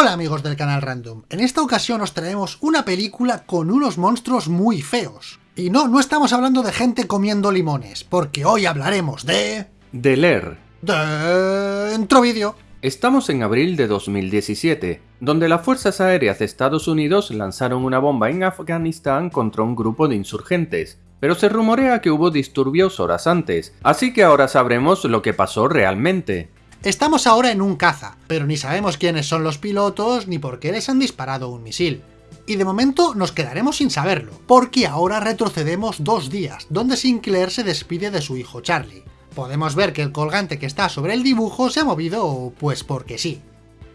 Hola amigos del canal Random, en esta ocasión os traemos una película con unos monstruos muy feos. Y no, no estamos hablando de gente comiendo limones, porque hoy hablaremos de... De leer. Dentro vídeo. Estamos en abril de 2017, donde las Fuerzas Aéreas de Estados Unidos lanzaron una bomba en Afganistán contra un grupo de insurgentes, pero se rumorea que hubo disturbios horas antes, así que ahora sabremos lo que pasó realmente. Estamos ahora en un caza, pero ni sabemos quiénes son los pilotos ni por qué les han disparado un misil. Y de momento nos quedaremos sin saberlo, porque ahora retrocedemos dos días, donde Sinclair se despide de su hijo Charlie. Podemos ver que el colgante que está sobre el dibujo se ha movido pues porque sí.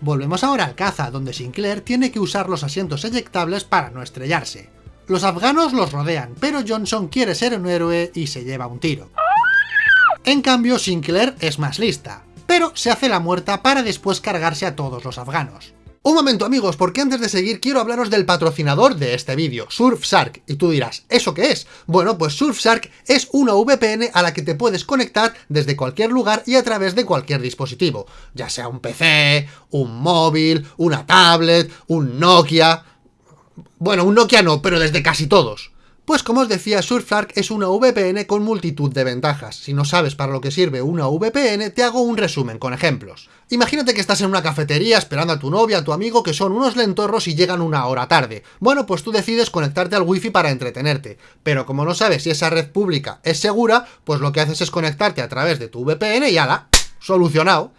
Volvemos ahora al caza, donde Sinclair tiene que usar los asientos eyectables para no estrellarse. Los afganos los rodean, pero Johnson quiere ser un héroe y se lleva un tiro. En cambio, Sinclair es más lista, pero se hace la muerta para después cargarse a todos los afganos. Un momento amigos, porque antes de seguir quiero hablaros del patrocinador de este vídeo, Surfshark, y tú dirás, ¿eso qué es? Bueno, pues Surfshark es una VPN a la que te puedes conectar desde cualquier lugar y a través de cualquier dispositivo, ya sea un PC, un móvil, una tablet, un Nokia... Bueno, un Nokia no, pero desde casi todos. Pues como os decía, Surfshark es una VPN con multitud de ventajas. Si no sabes para lo que sirve una VPN, te hago un resumen con ejemplos. Imagínate que estás en una cafetería esperando a tu novia, a tu amigo, que son unos lentorros y llegan una hora tarde. Bueno, pues tú decides conectarte al wifi para entretenerte. Pero como no sabes si esa red pública es segura, pues lo que haces es conectarte a través de tu VPN y ala, solucionado.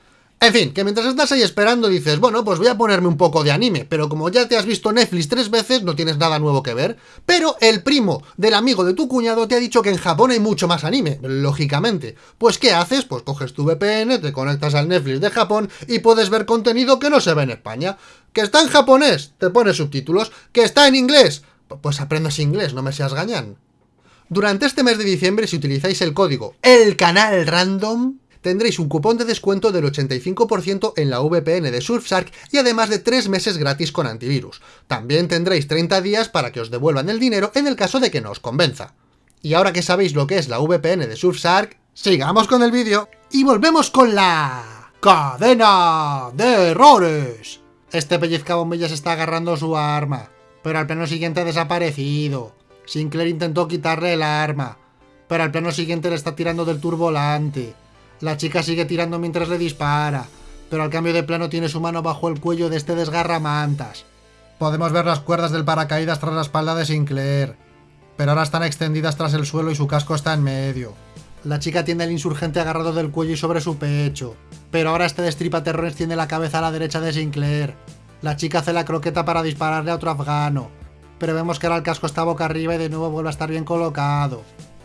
En fin, que mientras estás ahí esperando dices, bueno, pues voy a ponerme un poco de anime, pero como ya te has visto Netflix tres veces, no tienes nada nuevo que ver. Pero el primo del amigo de tu cuñado te ha dicho que en Japón hay mucho más anime, lógicamente. Pues ¿qué haces? Pues coges tu VPN, te conectas al Netflix de Japón y puedes ver contenido que no se ve en España. ¿Que está en japonés? Te pones subtítulos. ¿Que está en inglés? Pues aprendes inglés, no me seas gañán. Durante este mes de diciembre, si utilizáis el código El Canal Random, tendréis un cupón de descuento del 85% en la VPN de Surfshark y además de 3 meses gratis con antivirus. También tendréis 30 días para que os devuelvan el dinero en el caso de que no os convenza. Y ahora que sabéis lo que es la VPN de Surfshark, sigamos con el vídeo y volvemos con la... ¡Cadena de errores! Este pellizcabombillas está agarrando su arma, pero al plano siguiente ha desaparecido. Sinclair intentó quitarle el arma, pero al plano siguiente le está tirando del turbolante. La chica sigue tirando mientras le dispara, pero al cambio de plano tiene su mano bajo el cuello de este desgarramantas. Podemos ver las cuerdas del paracaídas tras la espalda de Sinclair, pero ahora están extendidas tras el suelo y su casco está en medio. La chica tiene al insurgente agarrado del cuello y sobre su pecho, pero ahora este destripaterrones tiene la cabeza a la derecha de Sinclair. La chica hace la croqueta para dispararle a otro afgano, pero vemos que ahora el casco está boca arriba y de nuevo vuelve a estar bien colocado.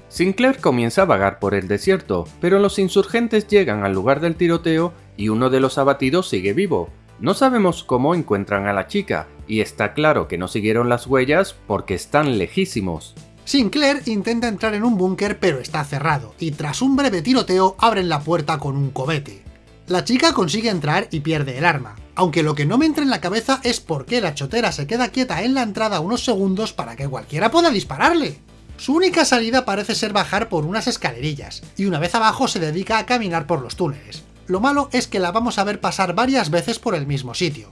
Sinclair comienza a vagar por el desierto, pero los insurgentes llegan al lugar del tiroteo y uno de los abatidos sigue vivo. No sabemos cómo encuentran a la chica, y está claro que no siguieron las huellas porque están lejísimos. Sinclair intenta entrar en un búnker pero está cerrado, y tras un breve tiroteo abren la puerta con un cobete. La chica consigue entrar y pierde el arma, aunque lo que no me entra en la cabeza es por qué la chotera se queda quieta en la entrada unos segundos para que cualquiera pueda dispararle. Su única salida parece ser bajar por unas escalerillas, y una vez abajo se dedica a caminar por los túneles. Lo malo es que la vamos a ver pasar varias veces por el mismo sitio.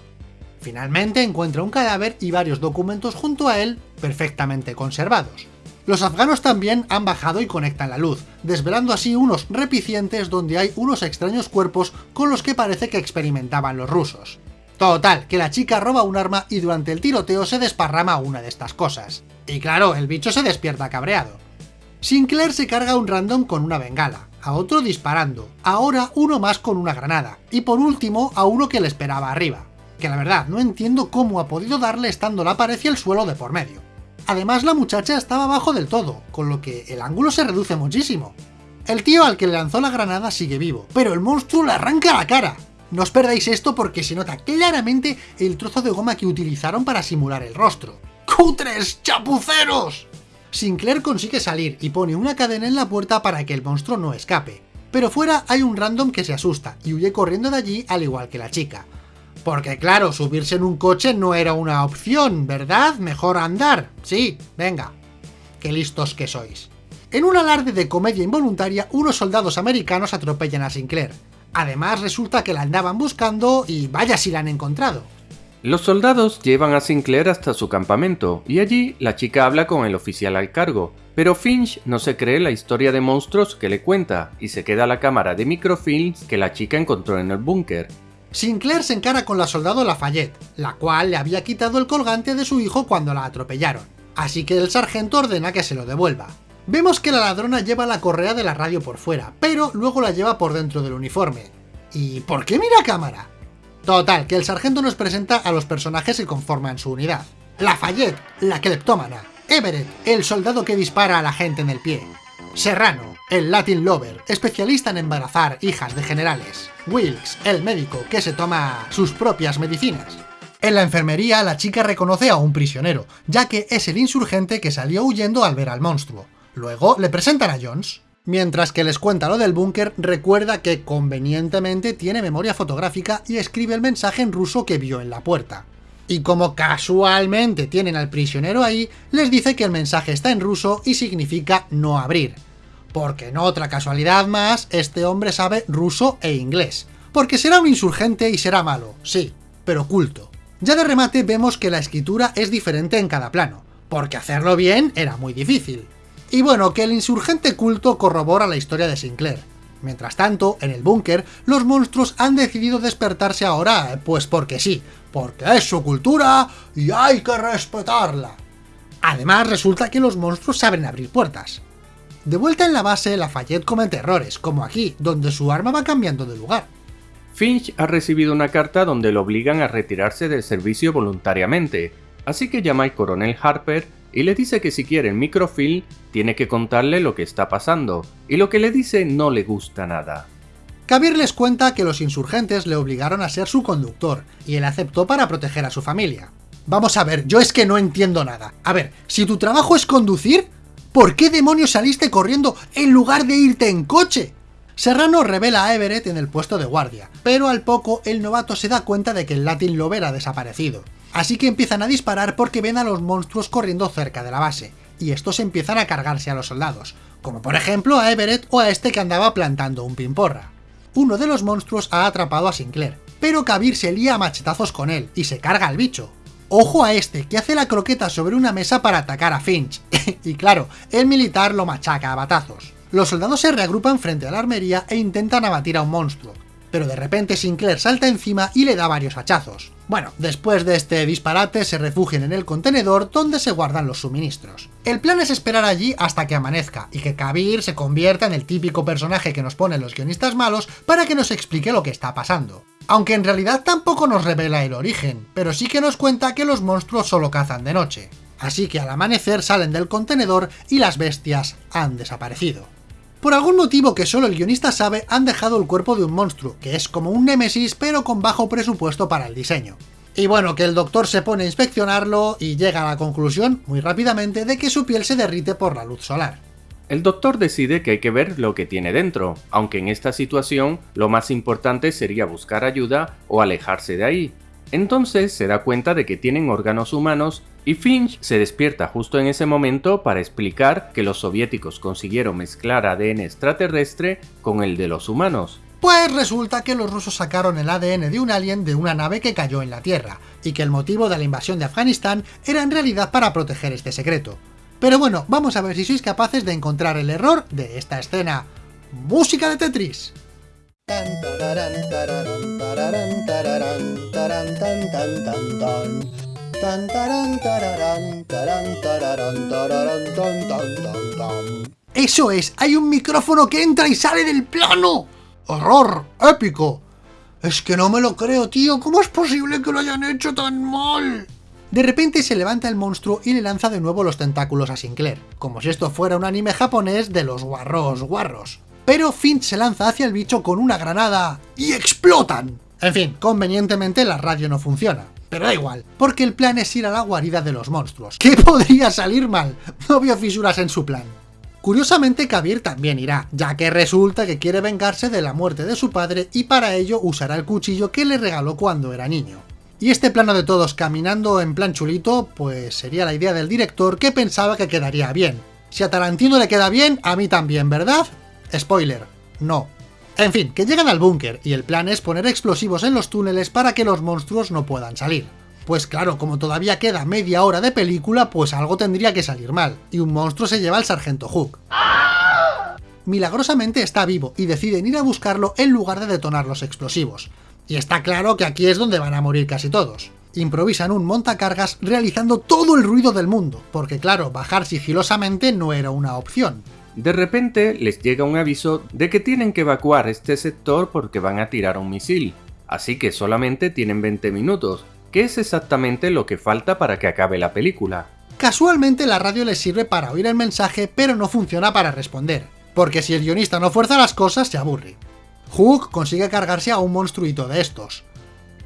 Finalmente encuentra un cadáver y varios documentos junto a él, perfectamente conservados. Los afganos también han bajado y conectan la luz, desvelando así unos repicientes donde hay unos extraños cuerpos con los que parece que experimentaban los rusos. Total, que la chica roba un arma y durante el tiroteo se desparrama una de estas cosas. Y claro, el bicho se despierta cabreado. Sinclair se carga a un random con una bengala, a otro disparando, ahora uno más con una granada, y por último a uno que le esperaba arriba. Que la verdad, no entiendo cómo ha podido darle estando la pared y el suelo de por medio. Además la muchacha estaba abajo del todo, con lo que el ángulo se reduce muchísimo. El tío al que le lanzó la granada sigue vivo, pero el monstruo le arranca la cara, no os perdáis esto porque se nota claramente el trozo de goma que utilizaron para simular el rostro. ¡Cutres! ¡Chapuceros! Sinclair consigue salir y pone una cadena en la puerta para que el monstruo no escape. Pero fuera hay un random que se asusta y huye corriendo de allí al igual que la chica. Porque claro, subirse en un coche no era una opción, ¿verdad? Mejor andar. Sí, venga. Qué listos que sois. En un alarde de comedia involuntaria, unos soldados americanos atropellan a Sinclair. Además resulta que la andaban buscando y vaya si la han encontrado. Los soldados llevan a Sinclair hasta su campamento y allí la chica habla con el oficial al cargo, pero Finch no se cree la historia de monstruos que le cuenta y se queda la cámara de microfilms que la chica encontró en el búnker. Sinclair se encara con la soldado Lafayette, la cual le había quitado el colgante de su hijo cuando la atropellaron, así que el sargento ordena que se lo devuelva. Vemos que la ladrona lleva la correa de la radio por fuera, pero luego la lleva por dentro del uniforme. ¿Y por qué mira cámara? Total, que el sargento nos presenta a los personajes que conforman su unidad. Lafayette, la cleptómana. Everett, el soldado que dispara a la gente en el pie. Serrano, el Latin Lover, especialista en embarazar hijas de generales. Wilkes, el médico que se toma sus propias medicinas. En la enfermería, la chica reconoce a un prisionero, ya que es el insurgente que salió huyendo al ver al monstruo. Luego le presentan a Jones. Mientras que les cuenta lo del búnker, recuerda que convenientemente tiene memoria fotográfica y escribe el mensaje en ruso que vio en la puerta. Y como casualmente tienen al prisionero ahí, les dice que el mensaje está en ruso y significa no abrir. Porque en otra casualidad más, este hombre sabe ruso e inglés. Porque será un insurgente y será malo, sí, pero culto. Ya de remate vemos que la escritura es diferente en cada plano, porque hacerlo bien era muy difícil. Y bueno, que el insurgente culto corrobora la historia de Sinclair. Mientras tanto, en el búnker, los monstruos han decidido despertarse ahora, pues porque sí, porque es su cultura y hay que respetarla. Además, resulta que los monstruos saben abrir puertas. De vuelta en la base, Lafayette comete errores, como aquí, donde su arma va cambiando de lugar. Finch ha recibido una carta donde lo obligan a retirarse del servicio voluntariamente, así que llama al coronel Harper y le dice que si quiere el microfilm tiene que contarle lo que está pasando, y lo que le dice no le gusta nada. Kabir les cuenta que los insurgentes le obligaron a ser su conductor, y él aceptó para proteger a su familia. Vamos a ver, yo es que no entiendo nada. A ver, si tu trabajo es conducir, ¿por qué demonios saliste corriendo en lugar de irte en coche? Serrano revela a Everett en el puesto de guardia, pero al poco el novato se da cuenta de que el Latin Lover ha desaparecido, Así que empiezan a disparar porque ven a los monstruos corriendo cerca de la base, y estos empiezan a cargarse a los soldados, como por ejemplo a Everett o a este que andaba plantando un pimporra. Uno de los monstruos ha atrapado a Sinclair, pero Kabir se lía a machetazos con él y se carga al bicho. Ojo a este, que hace la croqueta sobre una mesa para atacar a Finch, y claro, el militar lo machaca a batazos. Los soldados se reagrupan frente a la armería e intentan abatir a un monstruo, pero de repente Sinclair salta encima y le da varios hachazos. Bueno, después de este disparate se refugian en el contenedor donde se guardan los suministros. El plan es esperar allí hasta que amanezca, y que Kabir se convierta en el típico personaje que nos ponen los guionistas malos para que nos explique lo que está pasando. Aunque en realidad tampoco nos revela el origen, pero sí que nos cuenta que los monstruos solo cazan de noche. Así que al amanecer salen del contenedor y las bestias han desaparecido. Por algún motivo que solo el guionista sabe, han dejado el cuerpo de un monstruo, que es como un némesis pero con bajo presupuesto para el diseño. Y bueno, que el doctor se pone a inspeccionarlo y llega a la conclusión, muy rápidamente, de que su piel se derrite por la luz solar. El doctor decide que hay que ver lo que tiene dentro, aunque en esta situación lo más importante sería buscar ayuda o alejarse de ahí. Entonces se da cuenta de que tienen órganos humanos y Finch se despierta justo en ese momento para explicar que los soviéticos consiguieron mezclar ADN extraterrestre con el de los humanos. Pues resulta que los rusos sacaron el ADN de un alien de una nave que cayó en la Tierra, y que el motivo de la invasión de Afganistán era en realidad para proteger este secreto. Pero bueno, vamos a ver si sois capaces de encontrar el error de esta escena. ¡Música de Tetris! ¡Eso es! ¡Hay un micrófono que entra y sale del plano! ¡Horror! ¡Épico! Es que no me lo creo, tío. ¿Cómo es posible que lo hayan hecho tan mal? De repente se levanta el monstruo y le lanza de nuevo los tentáculos a Sinclair, como si esto fuera un anime japonés de los guarros guarros pero Finch se lanza hacia el bicho con una granada y explotan. En fin, convenientemente la radio no funciona. Pero da igual, porque el plan es ir a la guarida de los monstruos. ¿Qué podría salir mal? No vio fisuras en su plan. Curiosamente Kabir también irá, ya que resulta que quiere vengarse de la muerte de su padre y para ello usará el cuchillo que le regaló cuando era niño. Y este plano de todos caminando en plan chulito, pues sería la idea del director que pensaba que quedaría bien. Si a Tarantino le queda bien, a mí también, ¿verdad? Spoiler, no. En fin, que llegan al búnker y el plan es poner explosivos en los túneles para que los monstruos no puedan salir. Pues claro, como todavía queda media hora de película, pues algo tendría que salir mal, y un monstruo se lleva al sargento Hook. Milagrosamente está vivo y deciden ir a buscarlo en lugar de detonar los explosivos. Y está claro que aquí es donde van a morir casi todos. Improvisan un montacargas realizando todo el ruido del mundo, porque claro, bajar sigilosamente no era una opción. De repente les llega un aviso de que tienen que evacuar este sector porque van a tirar un misil, así que solamente tienen 20 minutos, que es exactamente lo que falta para que acabe la película. Casualmente la radio les sirve para oír el mensaje, pero no funciona para responder, porque si el guionista no fuerza las cosas se aburre. Hook consigue cargarse a un monstruito de estos.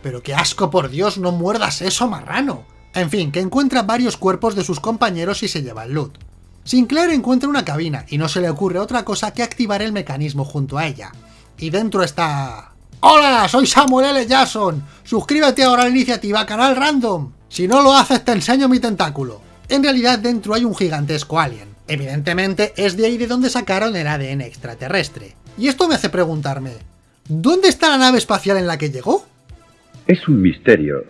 Pero qué asco, por Dios, no muerdas eso, marrano. En fin, que encuentra varios cuerpos de sus compañeros y se lleva el loot. Sinclair encuentra una cabina y no se le ocurre otra cosa que activar el mecanismo junto a ella. Y dentro está... ¡Hola! Soy Samuel L. Jackson. Suscríbete ahora a la iniciativa Canal Random. Si no lo haces te enseño mi tentáculo. En realidad dentro hay un gigantesco alien. Evidentemente es de ahí de donde sacaron el ADN extraterrestre. Y esto me hace preguntarme, ¿dónde está la nave espacial en la que llegó? Es un misterio,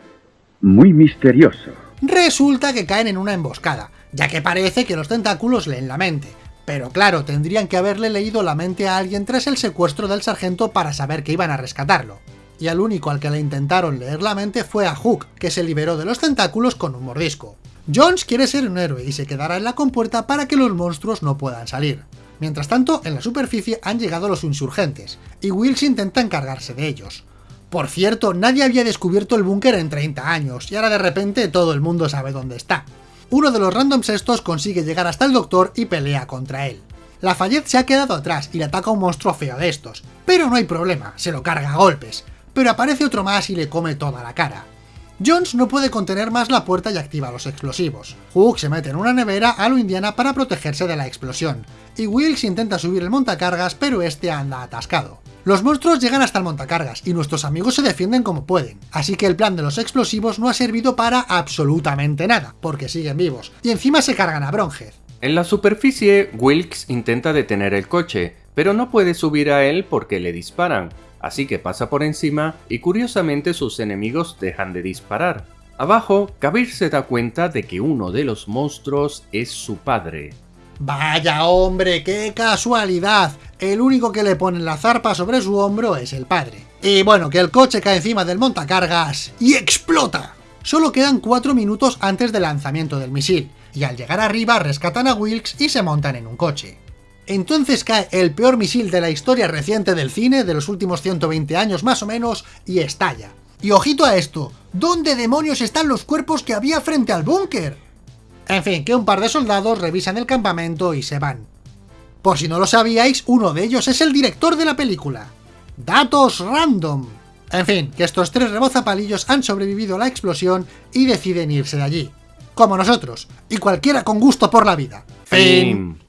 muy misterioso. Resulta que caen en una emboscada, ya que parece que los tentáculos leen la mente. Pero claro, tendrían que haberle leído la mente a alguien tras el secuestro del sargento para saber que iban a rescatarlo. Y al único al que le intentaron leer la mente fue a Hook, que se liberó de los tentáculos con un mordisco. Jones quiere ser un héroe y se quedará en la compuerta para que los monstruos no puedan salir. Mientras tanto, en la superficie han llegado los insurgentes, y Wills intenta encargarse de ellos. Por cierto, nadie había descubierto el búnker en 30 años, y ahora de repente todo el mundo sabe dónde está. Uno de los randoms estos consigue llegar hasta el doctor y pelea contra él. Lafayette se ha quedado atrás y le ataca un monstruo feo de estos, pero no hay problema, se lo carga a golpes, pero aparece otro más y le come toda la cara. Jones no puede contener más la puerta y activa los explosivos. Hook se mete en una nevera a lo Indiana para protegerse de la explosión, y Wilkes intenta subir el montacargas pero este anda atascado. Los monstruos llegan hasta el montacargas y nuestros amigos se defienden como pueden, así que el plan de los explosivos no ha servido para absolutamente nada, porque siguen vivos, y encima se cargan a Bronhead. En la superficie, Wilkes intenta detener el coche, pero no puede subir a él porque le disparan, así que pasa por encima y curiosamente sus enemigos dejan de disparar. Abajo, Kabir se da cuenta de que uno de los monstruos es su padre. Vaya hombre, qué casualidad. El único que le pone la zarpa sobre su hombro es el padre. Y bueno, que el coche cae encima del montacargas y explota. Solo quedan 4 minutos antes del lanzamiento del misil, y al llegar arriba rescatan a Wilkes y se montan en un coche. Entonces cae el peor misil de la historia reciente del cine, de los últimos 120 años más o menos, y estalla. Y ojito a esto, ¿dónde demonios están los cuerpos que había frente al búnker? En fin, que un par de soldados revisan el campamento y se van. Por si no lo sabíais, uno de ellos es el director de la película. Datos random. En fin, que estos tres rebozapalillos han sobrevivido a la explosión y deciden irse de allí. Como nosotros, y cualquiera con gusto por la vida. Fin.